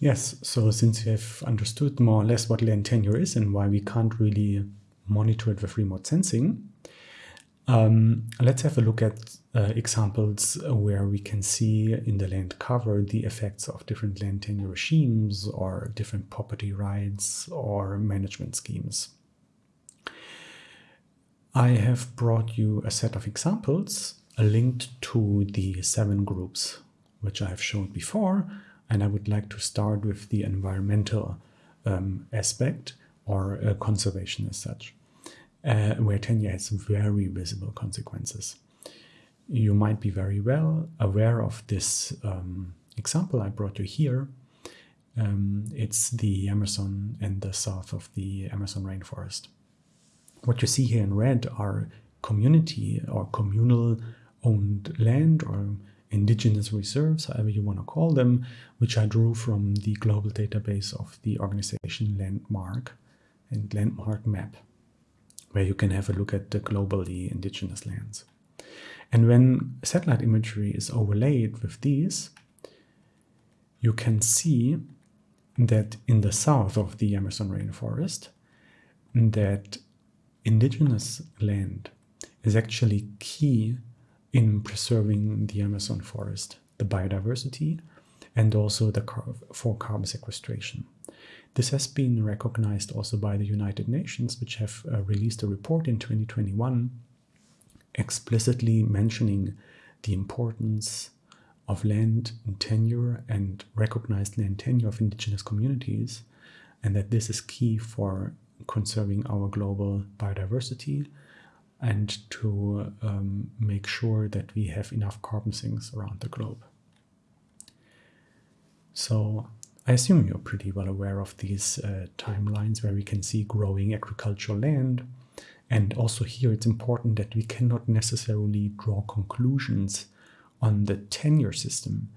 Yes, so since you have understood more or less what land tenure is and why we can't really monitor it with remote sensing, um, let's have a look at uh, examples where we can see in the land cover the effects of different land tenure regimes or different property rights or management schemes. I have brought you a set of examples linked to the seven groups which I have shown before and I would like to start with the environmental um, aspect or uh, conservation as such, uh, where tenure has very visible consequences. You might be very well aware of this um, example I brought you here. Um, it's the Amazon and the south of the Amazon rainforest. What you see here in red are community or communal owned land or indigenous reserves, however you want to call them, which I drew from the global database of the organization Landmark and Landmark Map, where you can have a look at the globally indigenous lands. And when satellite imagery is overlaid with these, you can see that in the south of the Amazon rainforest, that indigenous land is actually key in preserving the Amazon forest, the biodiversity, and also the car for carbon sequestration. This has been recognized also by the United Nations, which have uh, released a report in 2021 explicitly mentioning the importance of land tenure and recognized land tenure of indigenous communities, and that this is key for conserving our global biodiversity and to um, make sure that we have enough carbon sinks around the globe. So I assume you're pretty well aware of these uh, timelines where we can see growing agricultural land. And also here it's important that we cannot necessarily draw conclusions on the tenure system,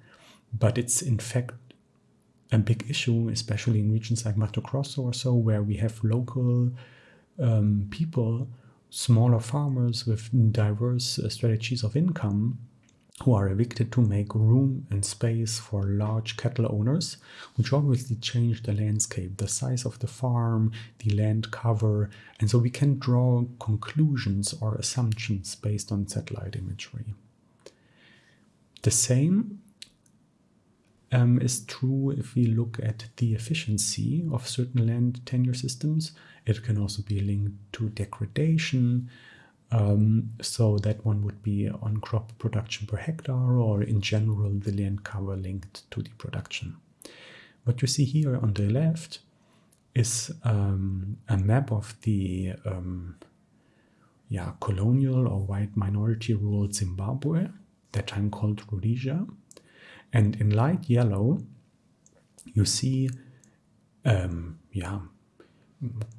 but it's in fact a big issue, especially in regions like Mato Grosso or so, where we have local um, people smaller farmers with diverse uh, strategies of income who are evicted to make room and space for large cattle owners, which obviously change the landscape, the size of the farm, the land cover, and so we can draw conclusions or assumptions based on satellite imagery. The same um, is true if we look at the efficiency of certain land tenure systems. It can also be linked to degradation. Um, so that one would be on crop production per hectare or in general the land cover linked to the production. What you see here on the left is um, a map of the um, yeah, colonial or white minority ruled Zimbabwe, that time called Rhodesia. And in light yellow, you see, um, yeah,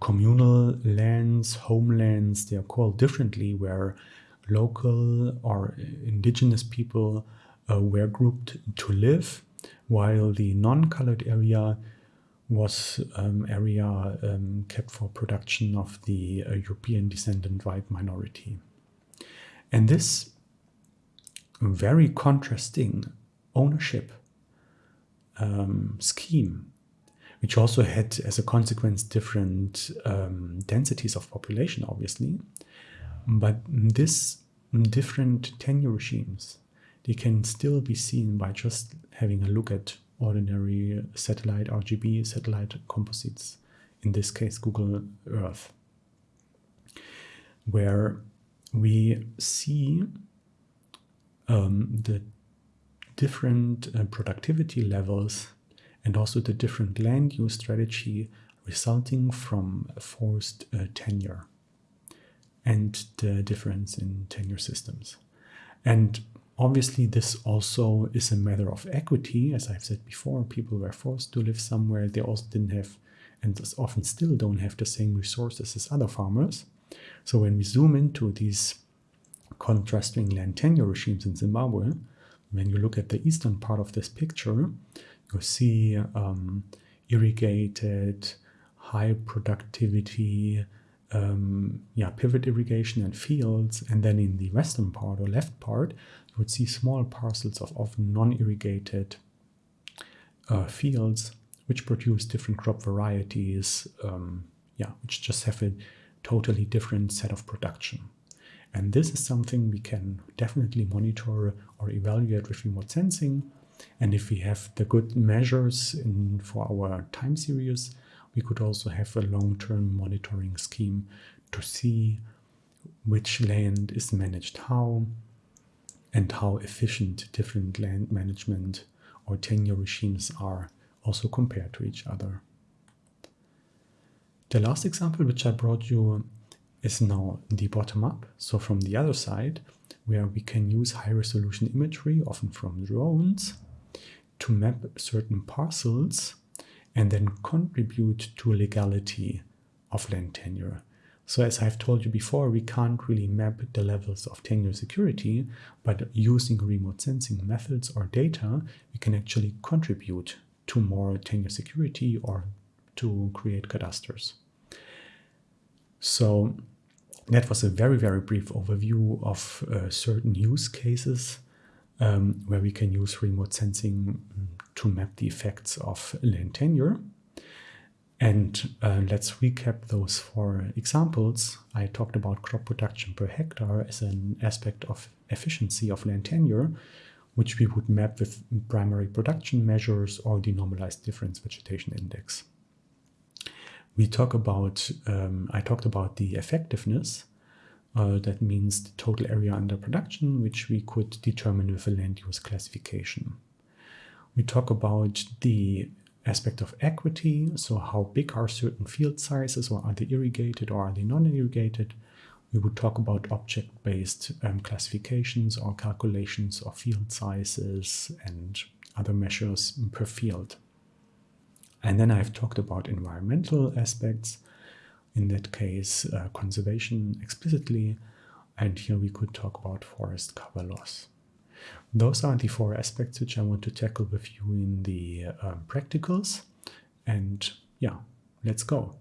communal lands, homelands, they are called differently, where local or indigenous people uh, were grouped to live, while the non-colored area was um, area um, kept for production of the uh, European descendant white minority. And this very contrasting ownership um, scheme, which also had as a consequence different um, densities of population, obviously. But this different tenure regimes, they can still be seen by just having a look at ordinary satellite RGB satellite composites, in this case Google Earth, where we see um, the different uh, productivity levels and also the different land use strategy resulting from forced uh, tenure and the difference in tenure systems. And obviously this also is a matter of equity. As I've said before, people were forced to live somewhere. They also didn't have, and often still don't have the same resources as other farmers. So when we zoom into these contrasting land tenure regimes in Zimbabwe, when you look at the eastern part of this picture, you see um, irrigated, high productivity um, yeah, pivot irrigation and fields. And then in the western part or left part, you would see small parcels of often non-irrigated uh, fields which produce different crop varieties, um, yeah, which just have a totally different set of production. And this is something we can definitely monitor or evaluate with remote sensing. And if we have the good measures in, for our time series, we could also have a long-term monitoring scheme to see which land is managed how and how efficient different land management or tenure regimes are also compared to each other. The last example which I brought you is now the bottom up, so from the other side, where we can use high resolution imagery, often from drones, to map certain parcels and then contribute to legality of land tenure. So as I've told you before, we can't really map the levels of tenure security, but using remote sensing methods or data, we can actually contribute to more tenure security or to create cadastres. So that was a very, very brief overview of uh, certain use cases um, where we can use remote sensing to map the effects of land tenure. And uh, let's recap those four examples. I talked about crop production per hectare as an aspect of efficiency of land tenure, which we would map with primary production measures or the normalized difference vegetation index. We talk about, um, I talked about the effectiveness, uh, that means the total area under production, which we could determine with a land use classification. We talk about the aspect of equity, so how big are certain field sizes, or are they irrigated or are they non-irrigated? We would talk about object-based um, classifications or calculations of field sizes and other measures per field. And then I've talked about environmental aspects, in that case uh, conservation explicitly, and here we could talk about forest cover loss. Those are the four aspects which I want to tackle with you in the um, practicals. And yeah, let's go.